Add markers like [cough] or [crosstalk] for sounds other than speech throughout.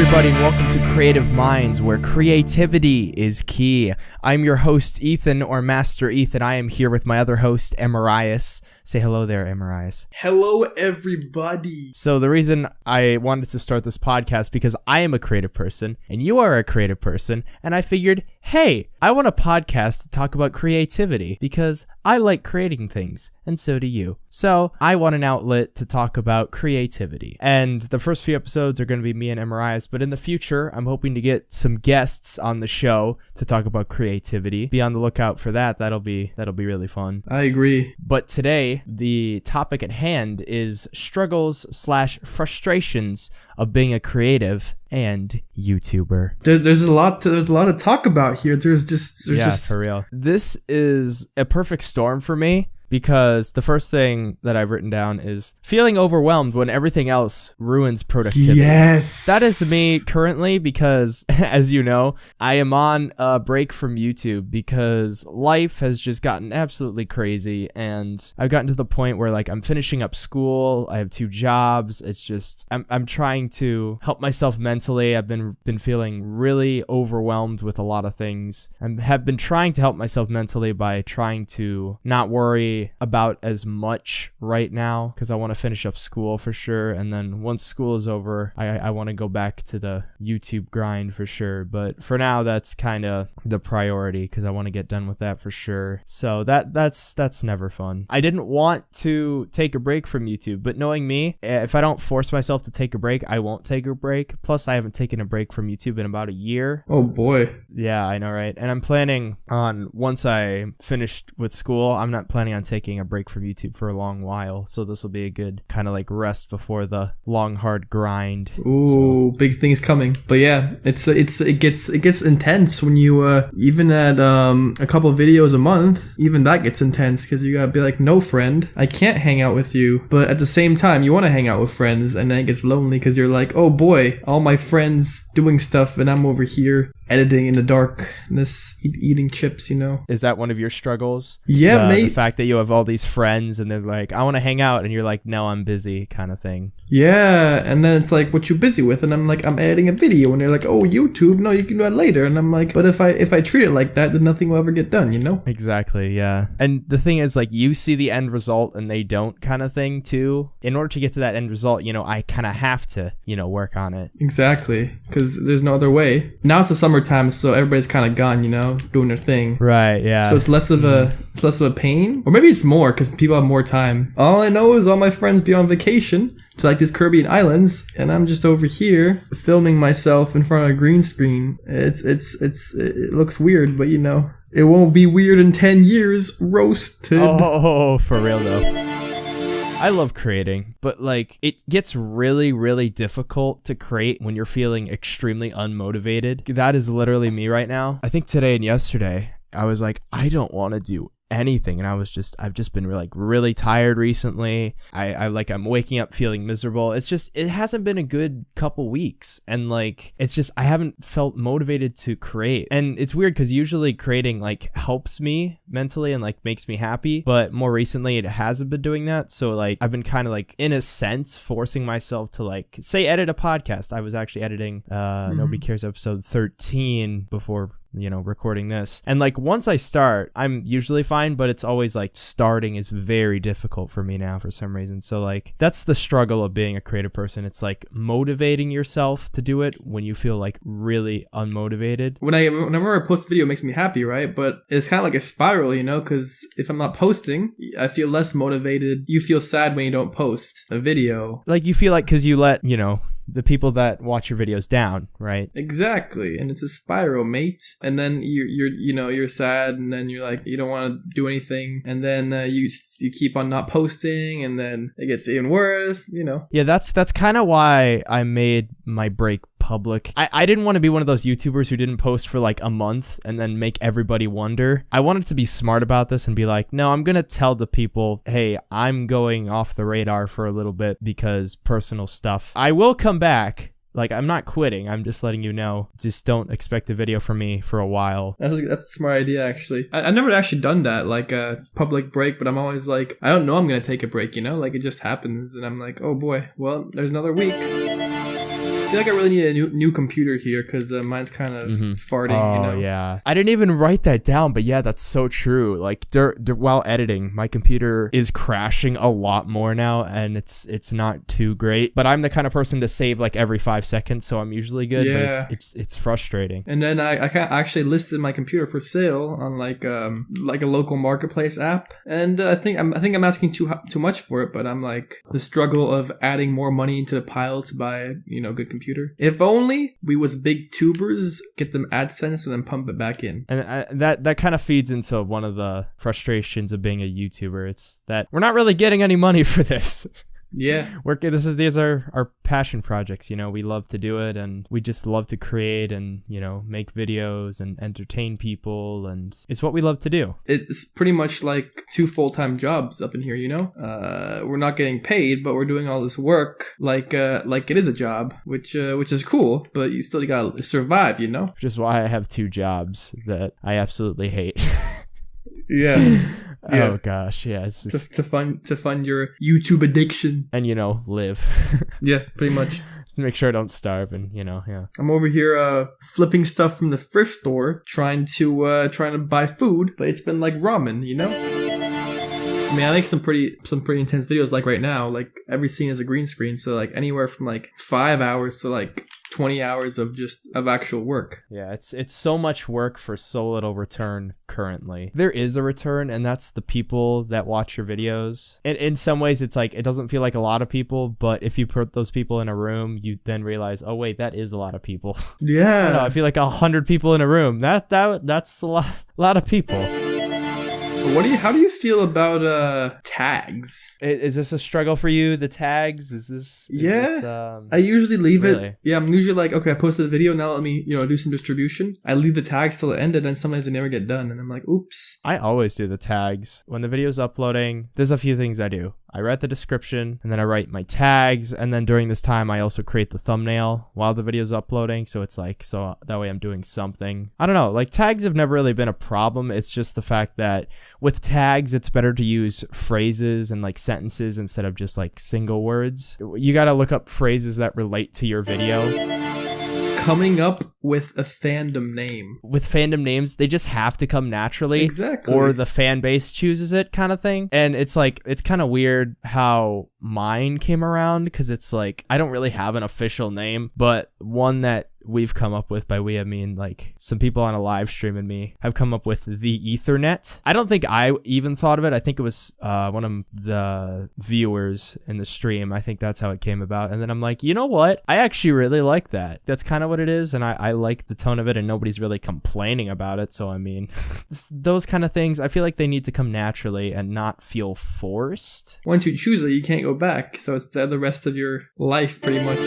everybody, welcome to Creative Minds, where creativity is key. I'm your host, Ethan, or Master Ethan. I am here with my other host, Emirias. Say hello there, Emirias. Hello, everybody. So, the reason I wanted to start this podcast because I am a creative person, and you are a creative person, and I figured, hey, I want a podcast to talk about creativity because I like creating things, and so do you. So, I want an outlet to talk about creativity. And the first few episodes are going to be me and Emirias, but in the future, I'm hoping to get some guests on the show to talk about creativity. Be on the lookout for that. That'll be that'll be really fun. I agree. But today, the topic at hand is struggles slash frustrations of being a creative and YouTuber. There's there's a lot to there's a lot to talk about here. There's just there's yeah, just for real. This is a perfect storm for me because the first thing that I've written down is feeling overwhelmed when everything else ruins productivity. yes. That is me currently because, [laughs] as you know, I am on a break from YouTube because life has just gotten absolutely crazy. And I've gotten to the point where, like, I'm finishing up school, I have two jobs. It's just, I'm, I'm trying to help myself mentally. I've been, been feeling really overwhelmed with a lot of things. I have been trying to help myself mentally by trying to not worry about as much right now because I want to finish up school for sure. And then once school is over, I, I want to go back to the YouTube grind for sure. But for now, that's kind of the priority because I want to get done with that for sure. So that that's that's never fun. I didn't want to take a break from YouTube, but knowing me, if I don't force myself to take a break, I won't take a break. Plus, I haven't taken a break from YouTube in about a year. Oh boy. Yeah, I know, right? And I'm planning on once I finished with school, I'm not planning on taking a break from YouTube for a long while. So this will be a good kind of like rest before the long hard grind. Ooh, big things coming. But yeah, it's it's it gets it gets intense when you uh even at um a couple videos a month, even that gets intense because you gotta be like, no friend, I can't hang out with you. But at the same time, you want to hang out with friends, and then it gets lonely because you're like, oh boy, all my friends doing stuff, and I'm over here editing in the darkness, eat, eating chips, you know. Is that one of your struggles? Yeah, the, mate. The fact that you have all these friends and they're like, I want to hang out, and you're like, no, I'm busy, kind of thing. Yeah, and then it's like, what you busy with? And I'm like, I'm editing a video, and they're like, oh, YouTube, no, you can do that later. And I'm like, but if I if I treat it like that, then nothing will ever get done, you know? Exactly, yeah. And the thing is, like, you see the end result and they don't, kind of thing, too. In order to get to that end result, you know, I kind of have to, you know, work on it. Exactly, because there's no other way. Now it's the summertime, so everybody's kind of gone, you know, doing their thing. Right, yeah. So it's less of a mm. it's less of a pain, or maybe it's more because people have more time. All I know is all my friends be on vacation to like these Caribbean islands, and I'm just over here filming myself in front of a green screen. It's it's it's it looks weird, but you know it won't be weird in ten years. Roasted. Oh, for real though. I love creating, but like it gets really, really difficult to create when you're feeling extremely unmotivated. That is literally me right now. I think today and yesterday, I was like, I don't want to do anything. And i was just i've just been like really tired recently. I i like i'm waking up feeling miserable. It's just it hasn't been a good couple weeks. And like it's just i haven't felt motivated to create. And it's weird because usually creating like helps me mentally and like makes me happy. But more recently it hasn't been doing that. So like i've been kind of like in a sense forcing myself to like say edit a podcast. I was actually editing uh nobody cares episode 13 before you know, recording this. And like once I start, I'm usually fine, but it's always like starting is very difficult for me now for some reason. So like that's the struggle of being a creative person. It's like motivating yourself to do it when you feel like really unmotivated. When I whenever I post a video, it makes me happy, right? But it's kind of like a spiral, you know, because if I'm not posting, I feel less motivated. You feel sad when you don't post a video. Like you feel like because you let you know the people that watch your videos down, right? Exactly, and it's a spiral, mate. And then you're, you're you know you're sad, and then you're like you don't want to do anything, and then uh, you you keep on not posting, and then it gets even worse. You know. Yeah, that's that's kind of why I made my break public. I, I didn't want to be one of those YouTubers who didn't post for like a month and then make everybody wonder. I wanted to be smart about this and be like, no, I'm going to tell the people, hey, I'm going off the radar for a little bit because personal stuff. I will come back. Like, I'm not quitting. I'm just letting you know. Just don't expect a video from me for a while. That's a, that's a smart idea, actually. I, I've never actually done that, like a public break, but I'm always like, I don't know I'm going to take a break, you know? Like, it just happens, and I'm like, oh boy, well, there's another week. I feel like I really need a new, new computer here because uh, mine's kind of farting. Oh you know? yeah, I didn't even write that down, but yeah, that's so true. Like dur- dur- while editing, my computer is crashing a lot more now, and it's it's not too great. But I'm the kind of person to save like every five seconds, so I'm usually good. but Yeah. it's it's frustrating. And then I, I actually listed my computer for sale on like um like a local marketplace app, and uh, I think I'm I think I'm asking too too much for it, but I'm like the struggle of adding more money into the pile to buy you know good computer. If only we was big tubers, get them AdSense and then pump it back in. And I, that that kind of feeds into one of the frustrations of being a YouTuber. It's that we're not really getting any money [laughs] for this. Yeah, [laughs] We're this is these are our passion projects. You know, we love to do it, and we just love to create and you know make videos and entertain people, and it's what we love to do. it's pretty much like two full time jobs up in here. You know, uh, we're not getting paid, but we're doing all this work like uh like it is a job, which uh, which is cool. But you still gotta survive. You know. Which is why I have two jobs that I absolutely hate. [laughs] Yeah. [laughs] Yeah. Oh gosh, yeah, it's to, just to fund to fund your YouTube addiction. and you know live. [laughs] Yeah, pretty much. Make sure I don't starve, and you know, yeah. I'm over here uh flipping stuff from the thrift store, trying to uh trying to buy food, but it's been like ramen, you know. I mean, I make some pretty some pretty intense videos like right now. Like every scene is a green screen, so like anywhere from like five hours to like twenty hours of just of actual work. Yeah, it's it's so much work for so little return currently. There is a return and that's the people that watch your videos. And in some ways it's like it doesn't feel like a lot of people, but if you put those people in a room, you then realize, "Oh wait, that is a lot of people." [laughs] I don't know, Yeah. I feel like a 100 people in a room. That that that's a lot [laughs] a lot of people. What do you? How do you feel about uh tags? I- Is this a struggle for you? The tags? Is this is Yeah. this, um, I usually leave Really? it. Yeah, I'm usually like, okay, I posted the video. Now let me, you know, do some distribution. I leave the tags till the end, and then sometimes they never get done, and I'm like, oops. I always do the tags. When the video's uploading, there's a few things I do. I write the description and then I write my tags. And then during this time, I also create the thumbnail while the video's uploading. So it's like, so that way I'm doing something. I don't know. Like tags have never really been a problem. It's just the fact that with tags, it's better to use phrases and like sentences instead of just like single words. You got to look up phrases that relate to your video. Coming up with a fandom name. With fandom names, they just have to come naturally. Exactly. or the fan base chooses it kind of thing. And it's like it's kind of weird how mine came around because it's like I don't really have an official name, but one that we've come up with by we I mean like some people on a live stream and me have come up with the Ethernet. I don't think I even thought of it. I think it was uh, one of the viewers in the stream. I think that's how it came about. And then I'm like, you know what? I actually really like that. That's kind of what it is, and I, I like the tone of it, and nobody's really complaining about it. So I mean, [laughs] those kind of things. I feel like they need to come naturally and not feel forced. Once you choose it, you can't go back. So it's the, the rest of your life, pretty much.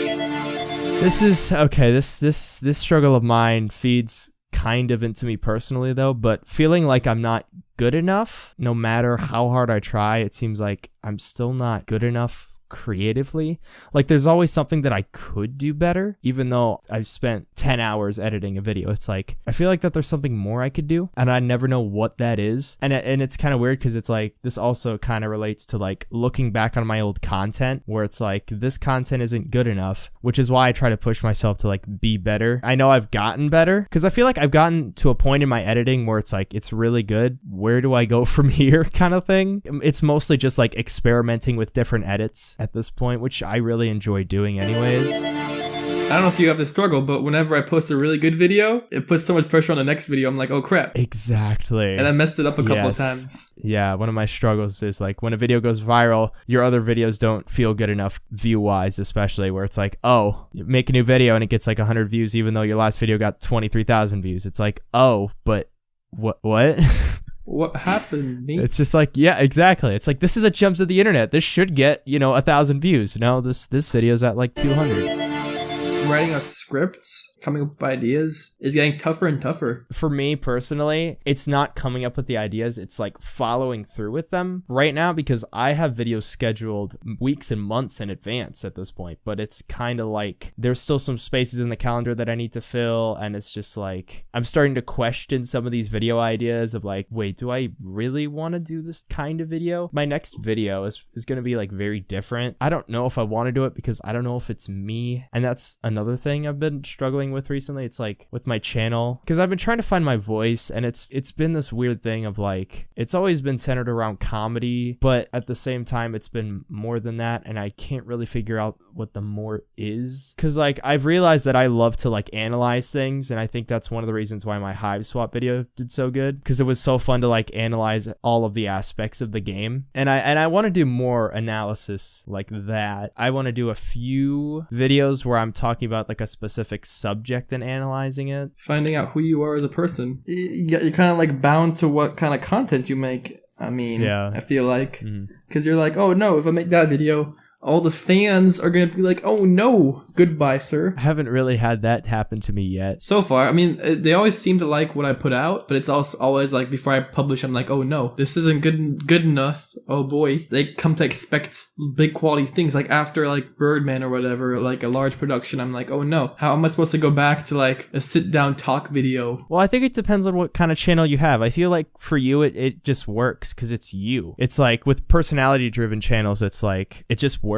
This is okay. This this this struggle of mine feeds kind of into me personally though, but feeling like I'm not good enough, no matter how hard I try, it seems like I'm still not good enough creatively. Like there's always something that I could do better, even though I've spent 10 hours editing a video. It's like I feel like that there's something more I could do, and I never know what that is. And and it's kind of weird because it's like this also kind of relates to like looking back on my old content, where it's like this content isn't good enough, which is why I try to push myself to like be better. I know I've gotten better because I feel like I've gotten to a point in my editing where it's like it's really good. Where do I go [laughs] from here, kind of thing. It's mostly just like experimenting with different edits at this point, which I really enjoy doing anyways. I don't know if you have this struggle, but whenever I post a really good video, it puts so much pressure on the next video. I'm like, oh crap. Exactly. And I messed it up a couple Yes. of times. yeah, one of my struggles is like when a video goes viral, your other videos don't feel good enough view wise, especially where it's like, oh, you make a new video and it gets like 100 views, even though your last video got 23,000 views. It's like, oh, but what? What? [laughs] What happened? It's just like, yeah, exactly. It's like this is a gems of the internet. This should get you know a thousand views. No, this this video's at like 200. writing a script coming up with ideas is getting tougher and tougher. For me personally, it's not coming up with the ideas, it's like following through with them right now because I have videos scheduled weeks and months in advance at this point, but it's kind of like there's still some spaces in the calendar that I need to fill and it's just like I'm starting to question some of these video ideas of like, wait, do I really want to do this kind of video? My next video is is going to be like very different. I don't know if I want to do it because I don't know if it's me. And that's another thing I've been struggling with recently. It's like with my channel because I've been trying to find my voice and it's it's been this weird thing of like it's always been centered around comedy, but at the same time it's been more than that and I can't really figure out what the more is cuz like I've realized that I love to like analyze things and I think that's one of the reasons why my Hiveswap video did so good cuz it was so fun to like analyze all of the aspects of the game. And I and I want to do more analysis like that. I want to do a few videos where I'm talking about like a specific subject and analyzing it. Finding out who you are as a person. You're kind of like bound to what kind of content you make. I mean, Yeah. I feel like mm-hmm. because you're like, oh no, if I make that video, all the fans are gonna be like, oh no, goodbye, sir. I haven't really had that happen to me yet. So far, I mean, uh, they always seem to like what I put out, but it's also always like before I publish, I'm like, oh no, this isn't good good enough. Oh boy, they come to expect big quality things. Like after like Birdman or whatever, like a large production, I'm like, oh no, how am I supposed to go back to like a sit down talk video? Well, I think it depends on what kind of channel you have. I feel like for you, it, it just works because it's you. It's like with personality driven channels, it's like it just works.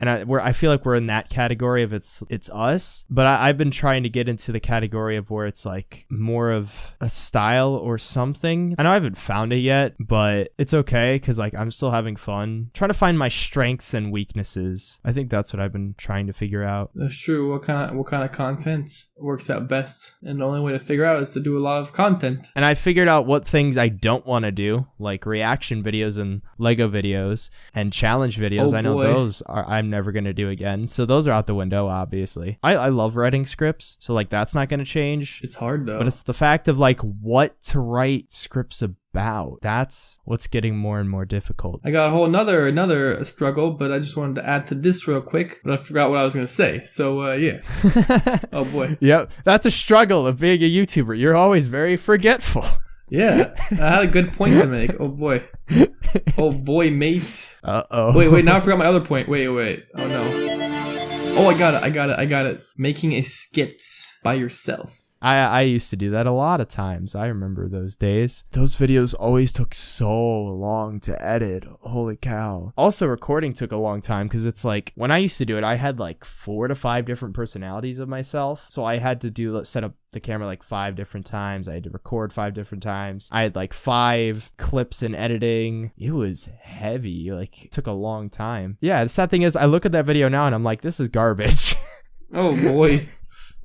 And I, we're, I feel like we're in that category of it's it's us. But I, I've been trying to get into the category of where it's like more of a style or something. I know I haven't found it yet, but it's okay because like I'm still having fun. Trying to find my strengths and weaknesses. I think that's what I've been trying to figure out. That's true. What kind of what kind of content works out best? And the only way to figure out is to do a lot of content. And I figured out what things I don't want to do, like reaction videos and Lego videos and challenge videos. Oh, I know boy. those are I'm never gonna do again. So those are out the window, obviously. I, I love writing scripts, so like that's not gonna change. It's hard though. But it's the fact of like what to write scripts about. That's what's getting more and more difficult. I got a whole another another struggle, but I just wanted to add to this real quick. But I forgot what I was gonna say. So uh, yeah. [laughs] oh boy. Yep, that's a struggle of being a YouTuber. You're always very forgetful. [laughs] Yeah, I had a good point to make. Oh boy. Oh boy, mate. Uh oh. Wait, wait. Now I forgot my other point. Wait, wait. Oh no. Oh, I got it. I got it. I got it. Making a skit by yourself. I, I used to do that a lot of times. I remember those days. Those videos always took so long to edit. Holy cow. Also, recording took a long time because it's like when I used to do it, I had like four to five different personalities of myself. So I had to do set up the camera like five different times. I had to record five different times. I had like five clips in editing. It was heavy. Like, it took a long time. Yeah, the sad thing is, I look at that video now and I'm like, this is garbage. [laughs] Oh boy.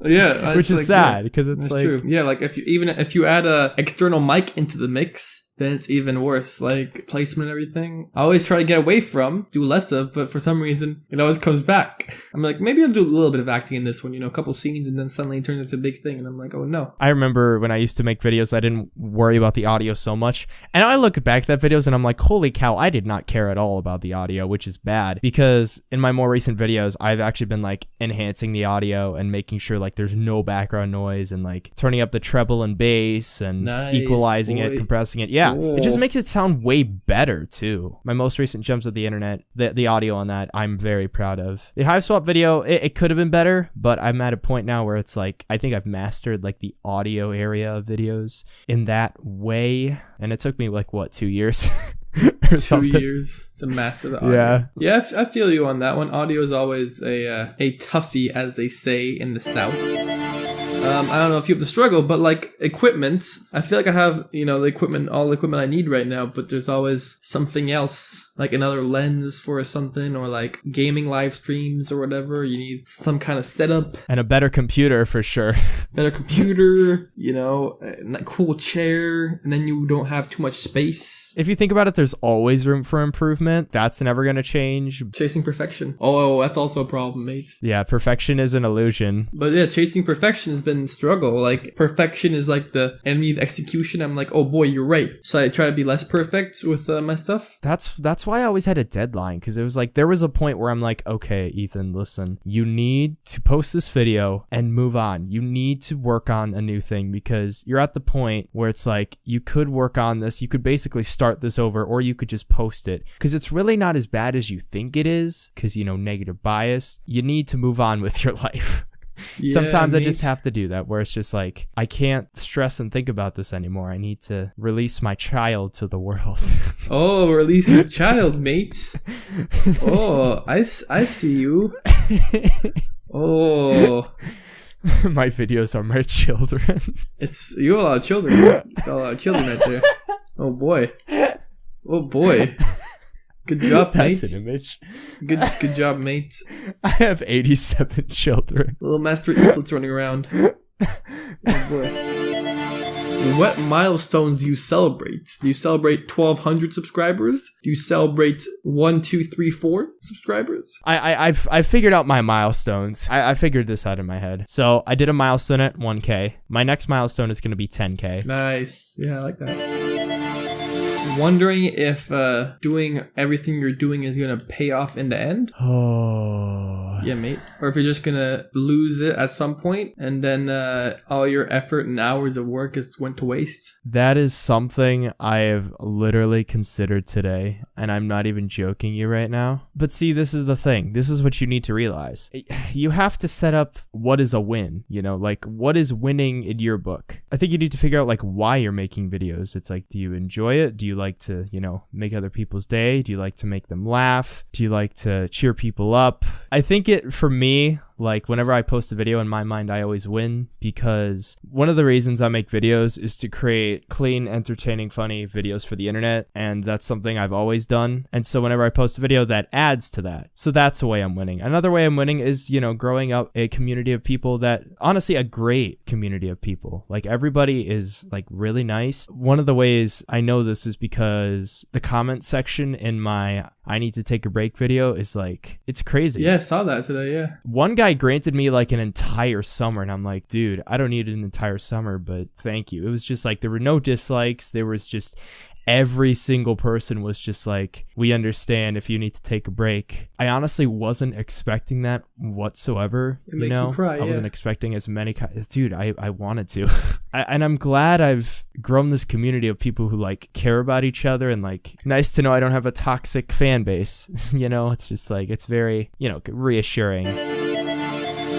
Yeah, Which is like, sad yeah, because it's That's like. true. Yeah, like if you even if you add a external mic into the mix, then it's even worse. Like placement and everything. I always try to get away from, do less of, but for some reason it always comes back. I'm like, maybe I'll do a little bit of acting in this one, you know, a couple scenes, and then suddenly it turns into a big thing, and I'm like, oh no. I remember when I used to make videos, I didn't worry about the audio so much. And I look back at that videos and I'm like, holy cow, I did not care at all about the audio, which is bad because in my more recent videos, I've actually been like enhancing the audio and making sure like there's no background noise and like turning up the treble and bass and Nice, equalizing it, compressing it. Yeah, it just makes it sound way better too. My most recent gems of the internet, the, the audio on that, I'm very proud of. The Hiveswap video, it, it could have been better, but I'm at a point now where it's like, I think I've mastered like the audio area of videos in that way. And it took me like, what, two years? [laughs] or Two something. years to master the audio. Yeah. Yeah, I f- I feel you on that one. Audio is always a uh, a toughie, as they say in the South. Um, I don't know if you have the struggle, but like equipment, I feel like I have, you know, the equipment, all the equipment I need right now, but there's always something else, like another lens for something, or like gaming live streams or whatever. You need some kind of setup, And a better computer for sure. [laughs] better computer, you know, a cool chair, and then you don't have too much space. if you think about it, there's always room for improvement. That's never going to change. Chasing perfection. Oh, that's also a problem, mate. Yeah, perfection is an illusion. But yeah, chasing perfection has been been struggle. Like perfection is like the enemy of execution. I'm like, oh boy, you're right. So I try to be less perfect with uh, my stuff. That's that's why I always had a deadline because it was like there was a point where I'm like, okay, Ethan, listen, you need to post this video and move on. You need to work on a new thing because you're at the point where it's like you could work on this, you could basically start this over, or you could just post it because it's really not as bad as you think it is. Because you know negative bias, you need to move on with your [laughs] life. Yeah, Sometimes I just have to do that where it's just like I can't stress and think about this anymore. I need to release my child to the world. [laughs] Oh, release your child, mate. Oh, I, I see you. [laughs] Oh, my videos are my children. it's you got a lot of children. You got a lot of children right there. [laughs] Oh boy. Oh boy. Good job, mate. [laughs] That's an image. Good good job, mate. [laughs] I have 87 children. Little Master Eaglet's running around. [laughs] Oh. What milestones do you celebrate? Do you celebrate 1200 subscribers? Do you celebrate 1, 2, 3, 4 subscribers? I, I I've I figured out my milestones. I, I figured this out in my head. So I did a milestone at 1k. My next milestone is gonna be 10k. Nice. Yeah, I like that. Wondering if uh, doing everything you're doing is gonna pay off in the end. [sighs] Oh. Yeah, mate. Or if you're just gonna lose it at some point, and then uh, all your effort and hours of work is went to waste. That is something I have literally considered today, and I'm not even joking you right now. But see, this is the thing. This is what you need to realize. [sighs] You have to set up what is a win, you know, like what is winning in your book. I think you need to figure out like why you're making videos. It's like, do you enjoy it? Do you like to, you know, make other people's day? Do you like to make them laugh? Do you like to cheer people up? I think it, for me, like whenever I post a video in my mind, I always win because one of the reasons I make videos is to create clean, entertaining, funny videos for the internet. And that's something I've always done. And so whenever I post a video, that adds to that. So that's the way I'm winning. Another way I'm winning is, you know, growing up a community of people that honestly, a great community of people. Like everybody is like really nice. One of the ways I know this is because the comment section in my I need to take a break video is like, it's crazy Yeah, I saw that today. Yeah. one guy granted me like an entire summer and i'm like dude i don't need an entire summer but thank you. It was just like there were no dislikes. There was just every single person was just like we understand if you need to take a break. I honestly wasn't expecting that whatsoever It makes you know? cry, i wasn't expecting as many ki- dude i i wanted to. [laughs] I, and i'm glad i've grown this community of people who like care about each other and like nice to know i don't have a toxic fan base [laughs] you know? It's just like it's very you know reassuring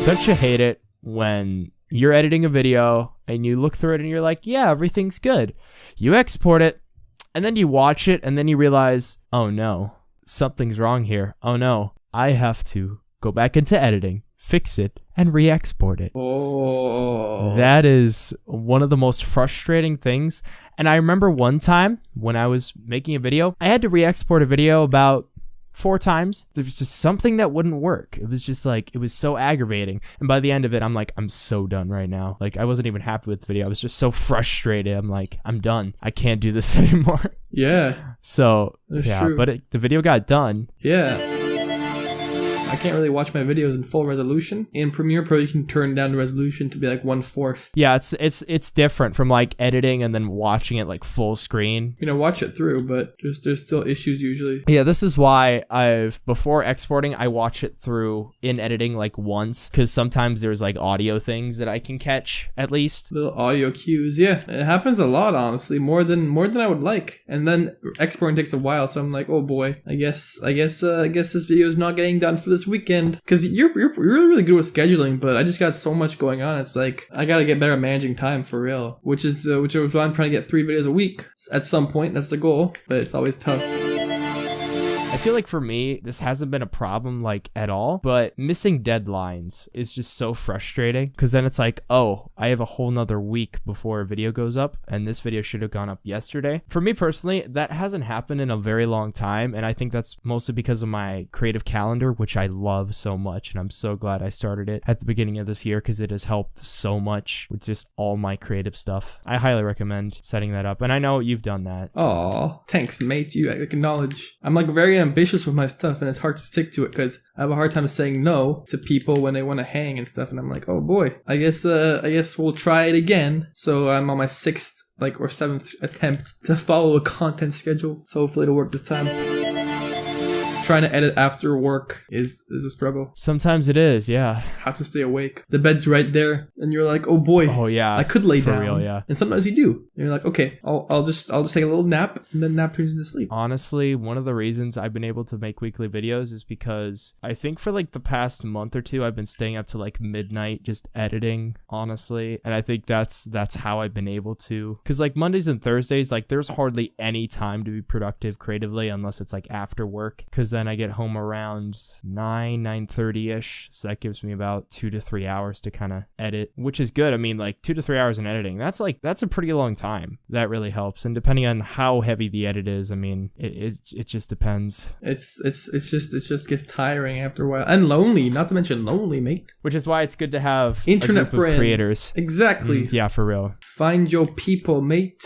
don't you hate it when you're editing a video and you look through it and you're like, yeah, everything's good. You export it and then you watch it and then you realize, oh no, something's wrong here. Oh no, I have to go back into editing, fix it, and re export it. Oh. That is one of the most frustrating things. And I remember one time when I was making a video, I had to re export a video about four times. There was just something that wouldn't work. It was just like, it was so aggravating. And by the end of it, I'm like, I'm so done right now. Like, I wasn't even happy with the video. I was just so frustrated. I'm like, I'm done. I can't do this [laughs] anymore. yeah. So, That's yeah, true. but it, the video got done. Yeah. I can't really watch my videos in full resolution. In Premiere Pro, you can turn down the resolution to be like one fourth. Yeah, it's it's it's different from like editing and then watching it like full screen. You know, watch it through, but there's there's still issues usually. Yeah, this is why I've before exporting, I watch it through in editing like once because sometimes there's like audio things that I can catch at least. Little audio cues. Yeah, it happens a lot, honestly, more than more than I would like. And then exporting takes a while, so I'm like, oh boy, I guess I guess uh, I guess this video is not getting done for this weekend because you're, you're you're really good with scheduling, but I just got so much going on. It's like I gotta get better at managing time for real, which is uh, which is why I'm trying to get three videos a week at some point. That's the goal, but it's always tough. Feel like for me, this hasn't been a problem like at all, but missing deadlines is just so frustrating because then it's like, oh, I have a whole nother week before a video goes up, and this video should have gone up yesterday. For me personally, that hasn't happened in a very long time, and I think that's mostly because of my creative calendar, which I love so much, and I'm so glad I started it at the beginning of this year because it has helped so much with just all my creative stuff. I highly recommend setting that up, and I know you've done that. Aw, thanks, mate. You acknowledge. I'm like very ambitious with my stuff and it's hard to stick to it because I have a hard time saying no to people when they want to hang and stuff. And I'm like, oh boy, I guess, uh, I guess we'll try it again. So I'm on my sixth, like, or seventh attempt to follow a content schedule. So hopefully it'll work this time. Trying to edit after work is is a struggle. Sometimes it is, yeah. How to stay awake. The bed's right there, and you're like, oh boy, Oh yeah. I could lay for down. real, yeah. And sometimes you do. And you're like, okay, I'll, I'll just I'll just take a little nap, and then nap turns into sleep. Honestly, one of the reasons I've been able to make weekly videos is because I think for like the past month or two I've been staying up to like midnight just editing, honestly. And I think that's that's how I've been able to cuz like Mondays and Thursdays like there's hardly any time to be productive creatively unless it's like after work cuz then I get home around 9 9:30ish. So that gives me about 2 to 3 hours to kind of edit, which is good. I mean like 2 to 3 hours in editing. That's like that's a pretty long time. That really helps. And depending on how heavy the edit is, I mean, it it, it just depends. It's it's it's just it just gets tiring after a while and lonely. Not to mention lonely, mate. Which is why it's good to have Internet friends, creators. Exactly. Mm, yeah, for real. Find your people, mate.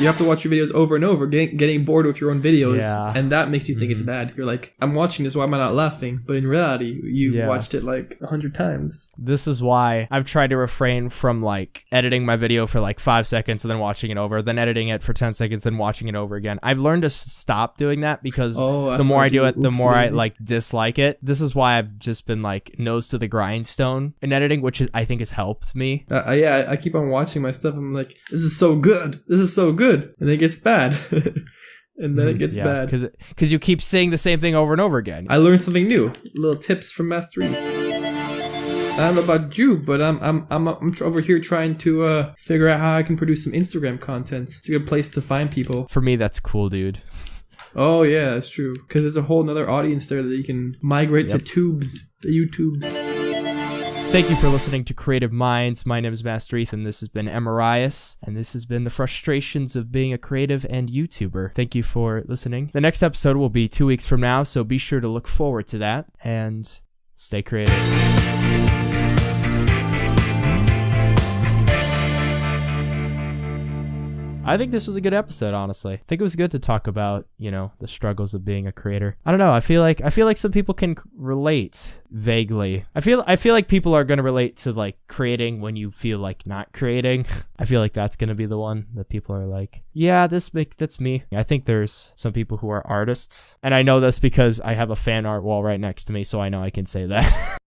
You have to watch your videos over and over, getting, getting bored with your own videos, Yeah. and that makes you think it's bad. You're like, I'm watching this, why am I not laughing? But in reality, you Yeah. watched it like a hundred times. This is why I've tried to refrain from like editing my video for like five seconds and then watching it over, then editing it for 10 seconds, then watching it over again. I've learned to stop doing that because Oh, the more I do it, the more I like dislike it. This is why I've just been like nose to the grindstone in editing, which is, I think has helped me. Uh, uh, yeah, I, I keep on watching my stuff. I'm like, this is so good. This is so good, and it gets bad, [laughs] and then it gets bad. because because you keep saying the same thing over and over again. I learned something new. Little tips from Master Ease. I don't know about you, but I'm I'm I'm, I'm over here trying to uh, figure out how I can produce some Instagram content. It's a good place to find people. for me, that's cool, dude. Oh yeah, that's true. Because there's a whole nother audience there that you can migrate Yep. to tubes, the YouTubes. Thank you for listening to Creative Minds. My name is Master Ethan. This has been Emirias, and this has been the frustrations of being a creative and YouTuber. Thank you for listening. The next episode will be two weeks from now, so be sure to look forward to that and stay creative. I think this was a good episode, honestly. I think it was good to talk about, you know, the struggles of being a creator. I don't know. I feel like I feel like some people can relate vaguely. I feel I feel like people are going to relate to like creating when you feel like not creating. [laughs] I feel like that's going to be the one that people are like, "Yeah, this makes that's me." I think there's some people who are artists, and I know this because I have a fan art wall right next to me, so I know I can say that. [laughs]